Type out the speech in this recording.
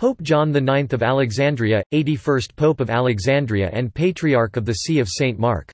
Pope John IX of Alexandria, 81st Pope of Alexandria and Patriarch of the See of St. Mark